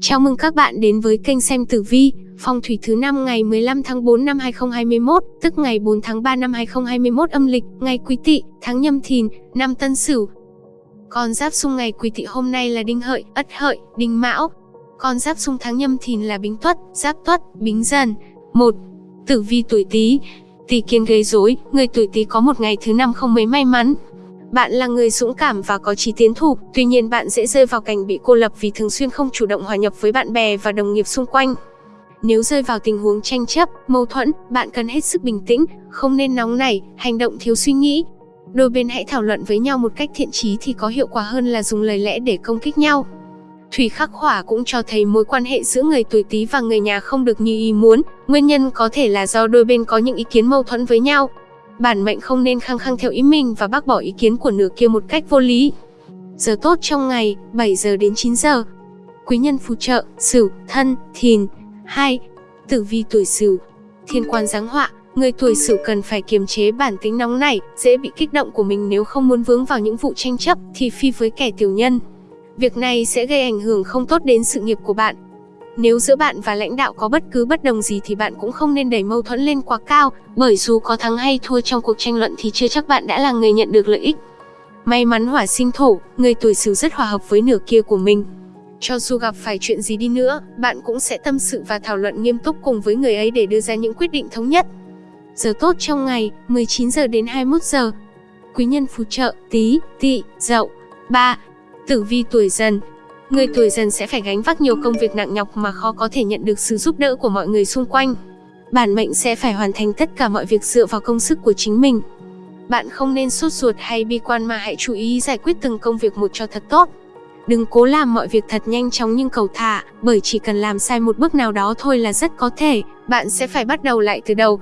Chào mừng các bạn đến với kênh xem tử vi, phong thủy thứ năm ngày 15 tháng 4 năm 2021, tức ngày 4 tháng 3 năm 2021 âm lịch, ngày Quý Tỵ, tháng Nhâm Thìn, năm Tân Sửu. Con giáp xung ngày Quý Tỵ hôm nay là Đinh Hợi, Ất Hợi, Đinh Mão. Con giáp xung tháng Nhâm Thìn là Bính Tuất, Giáp Tuất, Bính Dần. 1. Tử vi tuổi Tý. Tý kiến gây rối, người tuổi Tý có một ngày thứ năm không mấy may mắn, bạn là người dũng cảm và có chí tiến thủ, tuy nhiên bạn dễ rơi vào cảnh bị cô lập vì thường xuyên không chủ động hòa nhập với bạn bè và đồng nghiệp xung quanh. Nếu rơi vào tình huống tranh chấp, mâu thuẫn, bạn cần hết sức bình tĩnh, không nên nóng nảy, hành động thiếu suy nghĩ. Đôi bên hãy thảo luận với nhau một cách thiện trí thì có hiệu quả hơn là dùng lời lẽ để công kích nhau. Thủy khắc hỏa cũng cho thấy mối quan hệ giữa người tuổi Tý và người nhà không được như ý muốn, nguyên nhân có thể là do đôi bên có những ý kiến mâu thuẫn với nhau. Bản mệnh không nên khăng khăng theo ý mình và bác bỏ ý kiến của nửa kia một cách vô lý. Giờ tốt trong ngày, 7 giờ đến 9 giờ. Quý nhân phù trợ, Sửu, Thân, Thìn. 2. Tử vi tuổi Sửu. Thiên quan giáng họa, người tuổi Sửu cần phải kiềm chế bản tính nóng nảy, dễ bị kích động của mình nếu không muốn vướng vào những vụ tranh chấp thì phi với kẻ tiểu nhân. Việc này sẽ gây ảnh hưởng không tốt đến sự nghiệp của bạn, nếu giữa bạn và lãnh đạo có bất cứ bất đồng gì thì bạn cũng không nên đẩy mâu thuẫn lên quá cao, bởi dù có thắng hay thua trong cuộc tranh luận thì chưa chắc bạn đã là người nhận được lợi ích. May mắn hỏa sinh thổ, người tuổi Sửu rất hòa hợp với nửa kia của mình. Cho dù gặp phải chuyện gì đi nữa, bạn cũng sẽ tâm sự và thảo luận nghiêm túc cùng với người ấy để đưa ra những quyết định thống nhất. Giờ tốt trong ngày, 19 giờ đến 21 giờ. Quý nhân phù trợ, tí, tỵ, dậu. 3. Tử vi tuổi dần, Người tuổi dần sẽ phải gánh vác nhiều công việc nặng nhọc mà khó có thể nhận được sự giúp đỡ của mọi người xung quanh. Bản mệnh sẽ phải hoàn thành tất cả mọi việc dựa vào công sức của chính mình. Bạn không nên sốt ruột hay bi quan mà hãy chú ý giải quyết từng công việc một cho thật tốt. Đừng cố làm mọi việc thật nhanh chóng nhưng cầu thả, bởi chỉ cần làm sai một bước nào đó thôi là rất có thể, bạn sẽ phải bắt đầu lại từ đầu.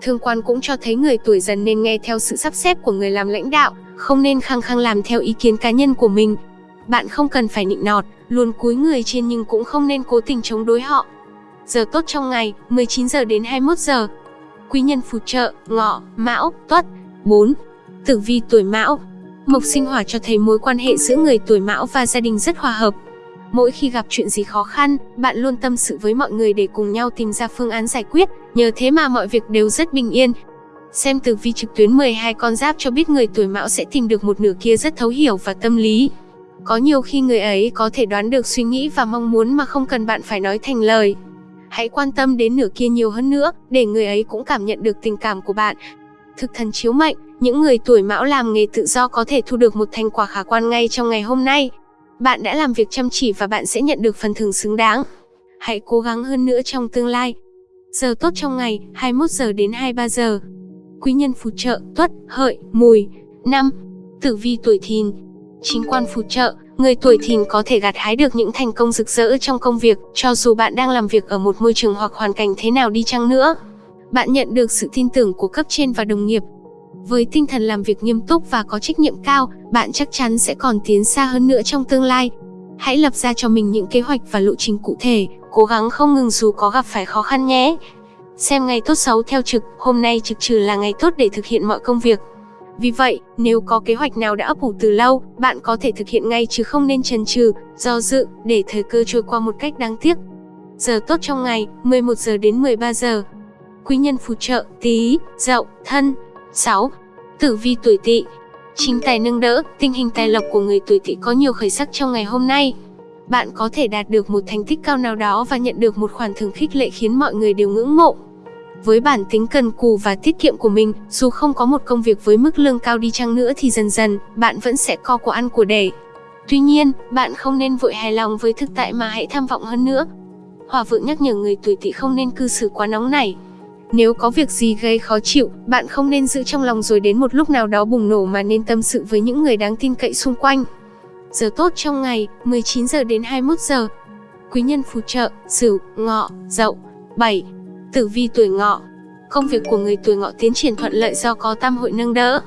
Thương quan cũng cho thấy người tuổi dần nên nghe theo sự sắp xếp của người làm lãnh đạo, không nên khăng khăng làm theo ý kiến cá nhân của mình, bạn không cần phải nịnh nọt, luôn cúi người trên nhưng cũng không nên cố tình chống đối họ. Giờ tốt trong ngày, 19 giờ đến 21 giờ. Quý nhân phù trợ, ngọ, mão, tuất. 4. Tử vi tuổi mão. Mộc sinh hỏa cho thấy mối quan hệ giữa người tuổi mão và gia đình rất hòa hợp. Mỗi khi gặp chuyện gì khó khăn, bạn luôn tâm sự với mọi người để cùng nhau tìm ra phương án giải quyết, nhờ thế mà mọi việc đều rất bình yên. Xem tử vi trực tuyến 12 con giáp cho biết người tuổi mão sẽ tìm được một nửa kia rất thấu hiểu và tâm lý. Có nhiều khi người ấy có thể đoán được suy nghĩ và mong muốn mà không cần bạn phải nói thành lời. Hãy quan tâm đến nửa kia nhiều hơn nữa, để người ấy cũng cảm nhận được tình cảm của bạn. Thực thần chiếu mệnh, những người tuổi mão làm nghề tự do có thể thu được một thành quả khả quan ngay trong ngày hôm nay. Bạn đã làm việc chăm chỉ và bạn sẽ nhận được phần thưởng xứng đáng. Hãy cố gắng hơn nữa trong tương lai. Giờ tốt trong ngày, 21 giờ đến 23 giờ. Quý nhân phù trợ, tuất, hợi, mùi. năm Tử vi tuổi thìn, chính quan phù trợ, người tuổi thìn có thể gặt hái được những thành công rực rỡ trong công việc, cho dù bạn đang làm việc ở một môi trường hoặc hoàn cảnh thế nào đi chăng nữa. Bạn nhận được sự tin tưởng của cấp trên và đồng nghiệp. Với tinh thần làm việc nghiêm túc và có trách nhiệm cao, bạn chắc chắn sẽ còn tiến xa hơn nữa trong tương lai. Hãy lập ra cho mình những kế hoạch và lộ trình cụ thể, cố gắng không ngừng dù có gặp phải khó khăn nhé. Xem ngày tốt xấu theo trực, hôm nay trực trừ là ngày tốt để thực hiện mọi công việc. Vì vậy, nếu có kế hoạch nào đã ấp ủ từ lâu, bạn có thể thực hiện ngay chứ không nên chần chừ, do dự, để thời cơ trôi qua một cách đáng tiếc. Giờ tốt trong ngày, 11 giờ đến 13 giờ. Quý nhân phù trợ, tí, dậu, thân. 6. Tử vi tuổi tỵ Chính tài nâng đỡ, tình hình tài lộc của người tuổi tỵ có nhiều khởi sắc trong ngày hôm nay. Bạn có thể đạt được một thành tích cao nào đó và nhận được một khoản thưởng khích lệ khiến mọi người đều ngưỡng mộ. Với bản tính cần cù và tiết kiệm của mình, dù không có một công việc với mức lương cao đi chăng nữa thì dần dần, bạn vẫn sẽ co của ăn của để. Tuy nhiên, bạn không nên vội hài lòng với thực tại mà hãy tham vọng hơn nữa. Hòa vượng nhắc nhở người tuổi tỵ không nên cư xử quá nóng nảy. Nếu có việc gì gây khó chịu, bạn không nên giữ trong lòng rồi đến một lúc nào đó bùng nổ mà nên tâm sự với những người đáng tin cậy xung quanh. Giờ tốt trong ngày, 19 giờ đến 21 giờ. Quý nhân phù trợ, Sửu, Ngọ, Dậu. 7. Tử vi tuổi ngọ Công việc của người tuổi ngọ tiến triển thuận lợi do có tam hội nâng đỡ.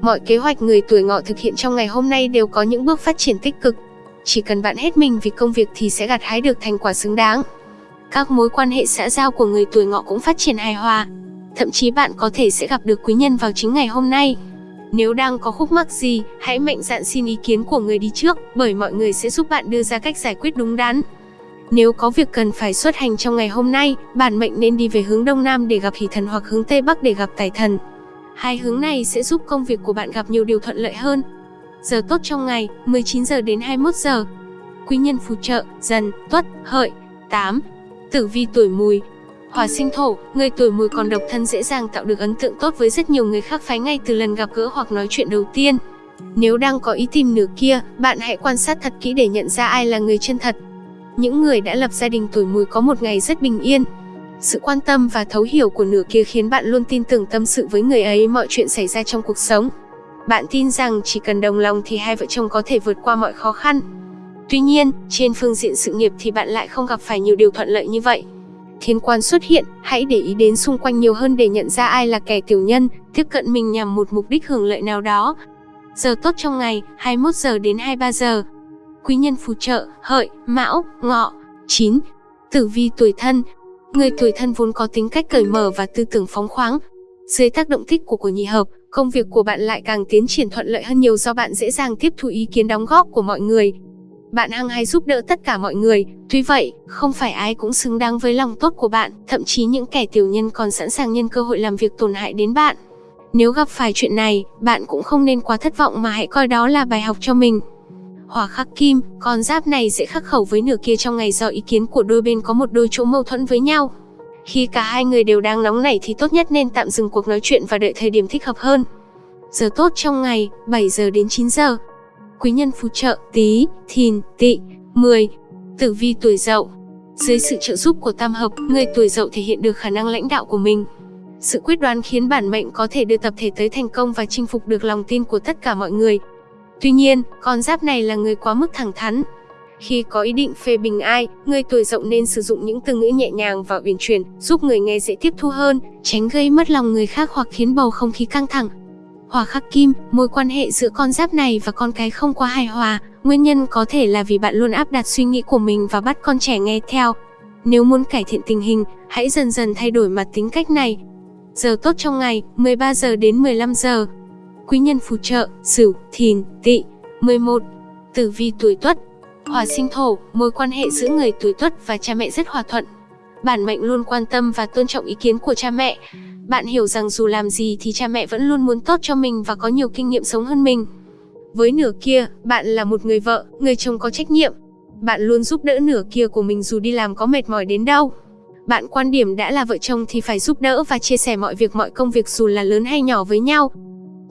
Mọi kế hoạch người tuổi ngọ thực hiện trong ngày hôm nay đều có những bước phát triển tích cực. Chỉ cần bạn hết mình vì công việc thì sẽ gặt hái được thành quả xứng đáng. Các mối quan hệ xã giao của người tuổi ngọ cũng phát triển hài hòa. Thậm chí bạn có thể sẽ gặp được quý nhân vào chính ngày hôm nay. Nếu đang có khúc mắc gì, hãy mạnh dạn xin ý kiến của người đi trước, bởi mọi người sẽ giúp bạn đưa ra cách giải quyết đúng đắn. Nếu có việc cần phải xuất hành trong ngày hôm nay, bản mệnh nên đi về hướng Đông Nam để gặp hỷ thần hoặc hướng Tây Bắc để gặp tài thần. Hai hướng này sẽ giúp công việc của bạn gặp nhiều điều thuận lợi hơn. Giờ tốt trong ngày, 19 giờ đến 21 giờ. Quý nhân phù trợ, dần, tuất, hợi. 8. Tử vi tuổi mùi, Hỏa sinh thổ, người tuổi mùi còn độc thân dễ dàng tạo được ấn tượng tốt với rất nhiều người khác phái ngay từ lần gặp gỡ hoặc nói chuyện đầu tiên. Nếu đang có ý tìm nửa kia, bạn hãy quan sát thật kỹ để nhận ra ai là người chân thật. Những người đã lập gia đình tuổi mùi có một ngày rất bình yên. Sự quan tâm và thấu hiểu của nửa kia khiến bạn luôn tin tưởng tâm sự với người ấy mọi chuyện xảy ra trong cuộc sống. Bạn tin rằng chỉ cần đồng lòng thì hai vợ chồng có thể vượt qua mọi khó khăn. Tuy nhiên, trên phương diện sự nghiệp thì bạn lại không gặp phải nhiều điều thuận lợi như vậy thiên quan xuất hiện, hãy để ý đến xung quanh nhiều hơn để nhận ra ai là kẻ tiểu nhân, tiếp cận mình nhằm một mục đích hưởng lợi nào đó. Giờ tốt trong ngày, 21 giờ đến 23 giờ. Quý nhân phù trợ, hợi, mão, ngọ. 9. Tử vi tuổi thân Người tuổi thân vốn có tính cách cởi mở và tư tưởng phóng khoáng. Dưới tác động tích của của nhị hợp, công việc của bạn lại càng tiến triển thuận lợi hơn nhiều do bạn dễ dàng tiếp thu ý kiến đóng góp của mọi người, bạn hăng hay giúp đỡ tất cả mọi người, tuy vậy, không phải ai cũng xứng đáng với lòng tốt của bạn, thậm chí những kẻ tiểu nhân còn sẵn sàng nhân cơ hội làm việc tổn hại đến bạn. Nếu gặp phải chuyện này, bạn cũng không nên quá thất vọng mà hãy coi đó là bài học cho mình. Hỏa khắc kim, con giáp này sẽ khắc khẩu với nửa kia trong ngày do ý kiến của đôi bên có một đôi chỗ mâu thuẫn với nhau. Khi cả hai người đều đang nóng nảy thì tốt nhất nên tạm dừng cuộc nói chuyện và đợi thời điểm thích hợp hơn. Giờ tốt trong ngày, 7 giờ đến 9 giờ quý nhân phù trợ Tý, Thìn, Tị, 10. Tử vi tuổi Dậu. Dưới sự trợ giúp của tam hợp, người tuổi Dậu thể hiện được khả năng lãnh đạo của mình. Sự quyết đoán khiến bản mệnh có thể đưa tập thể tới thành công và chinh phục được lòng tin của tất cả mọi người. Tuy nhiên, con giáp này là người quá mức thẳng thắn. Khi có ý định phê bình ai, người tuổi Dậu nên sử dụng những từ ngữ nhẹ nhàng và uyển chuyển, giúp người nghe dễ tiếp thu hơn, tránh gây mất lòng người khác hoặc khiến bầu không khí căng thẳng. Hỏa khắc kim, mối quan hệ giữa con giáp này và con cái không quá hài hòa, nguyên nhân có thể là vì bạn luôn áp đặt suy nghĩ của mình và bắt con trẻ nghe theo. Nếu muốn cải thiện tình hình, hãy dần dần thay đổi mặt tính cách này. Giờ tốt trong ngày, 13 giờ đến 15 giờ. Quý nhân phù trợ, Sửu, Thìn, Tỵ. 11. Tử vi tuổi Tuất. Hỏa sinh thổ, mối quan hệ giữa người tuổi Tuất và cha mẹ rất hòa thuận. Bản mệnh luôn quan tâm và tôn trọng ý kiến của cha mẹ. Bạn hiểu rằng dù làm gì thì cha mẹ vẫn luôn muốn tốt cho mình và có nhiều kinh nghiệm sống hơn mình. Với nửa kia, bạn là một người vợ, người chồng có trách nhiệm. Bạn luôn giúp đỡ nửa kia của mình dù đi làm có mệt mỏi đến đâu. Bạn quan điểm đã là vợ chồng thì phải giúp đỡ và chia sẻ mọi việc mọi công việc dù là lớn hay nhỏ với nhau.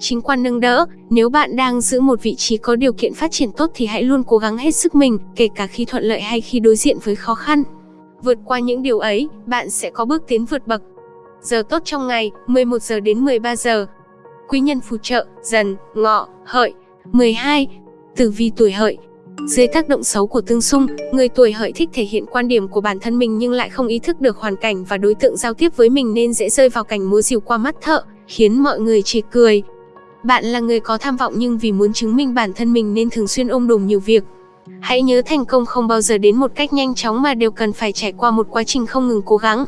Chính quan nâng đỡ, nếu bạn đang giữ một vị trí có điều kiện phát triển tốt thì hãy luôn cố gắng hết sức mình, kể cả khi thuận lợi hay khi đối diện với khó khăn. Vượt qua những điều ấy, bạn sẽ có bước tiến vượt bậc. Giờ tốt trong ngày, 11 giờ đến 13 giờ. Quý nhân phù trợ, dần, ngọ, hợi. 12. Tử vi tuổi hợi, dưới tác động xấu của tương xung, người tuổi hợi thích thể hiện quan điểm của bản thân mình nhưng lại không ý thức được hoàn cảnh và đối tượng giao tiếp với mình nên dễ rơi vào cảnh múa rìu qua mắt thợ, khiến mọi người chê cười. Bạn là người có tham vọng nhưng vì muốn chứng minh bản thân mình nên thường xuyên ôm đồm nhiều việc. Hãy nhớ thành công không bao giờ đến một cách nhanh chóng mà đều cần phải trải qua một quá trình không ngừng cố gắng.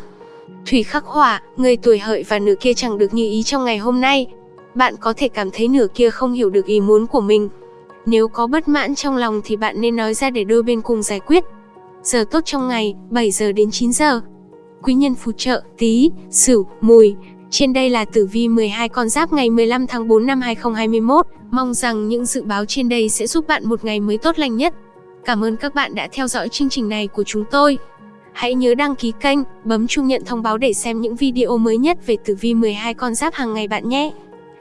Thủy khắc hỏa, người tuổi hợi và nửa kia chẳng được như ý trong ngày hôm nay. Bạn có thể cảm thấy nửa kia không hiểu được ý muốn của mình. Nếu có bất mãn trong lòng thì bạn nên nói ra để đôi bên cùng giải quyết. Giờ tốt trong ngày, 7 giờ đến 9 giờ. Quý nhân phù trợ, tí, sửu, mùi. Trên đây là tử vi 12 con giáp ngày 15 tháng 4 năm 2021. Mong rằng những dự báo trên đây sẽ giúp bạn một ngày mới tốt lành nhất. Cảm ơn các bạn đã theo dõi chương trình này của chúng tôi. Hãy nhớ đăng ký kênh, bấm chuông nhận thông báo để xem những video mới nhất về tử vi 12 con giáp hàng ngày bạn nhé.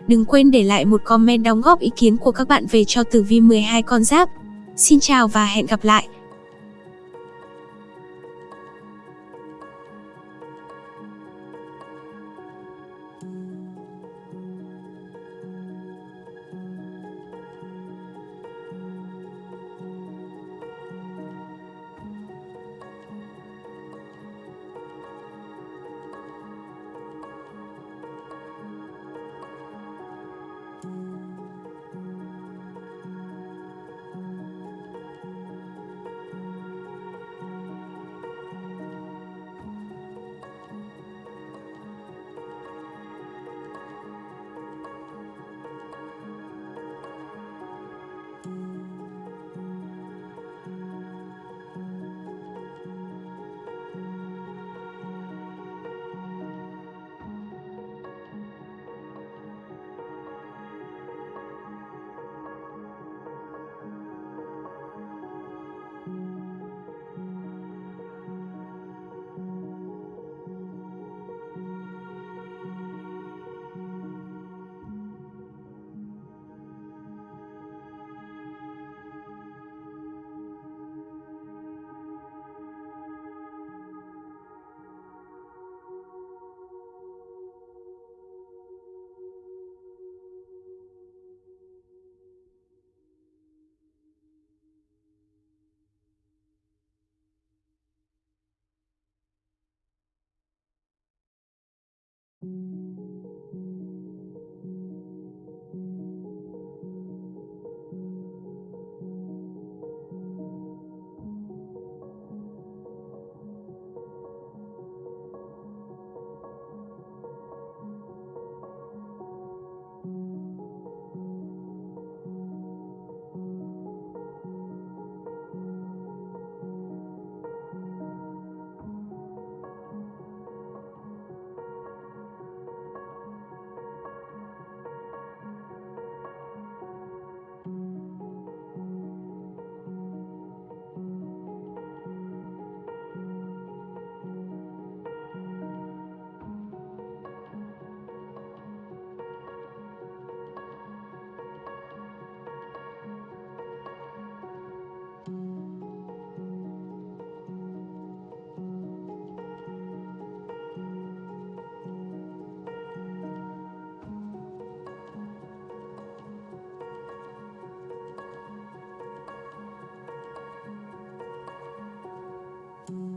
Đừng quên để lại một comment đóng góp ý kiến của các bạn về cho tử vi 12 con giáp. Xin chào và hẹn gặp lại!